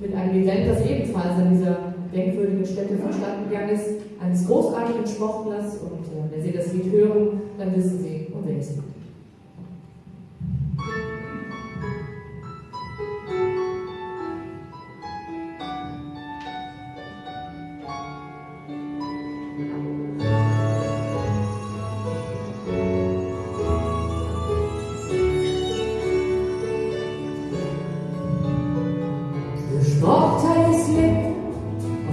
mit einem Event, das ebenfalls an dieser denkwürdigen Stätte verstanden gegangen ist, eines großartigen Sportlers. Und äh, wenn Sie das Lied hören, dann wissen Sie, um wen es geht.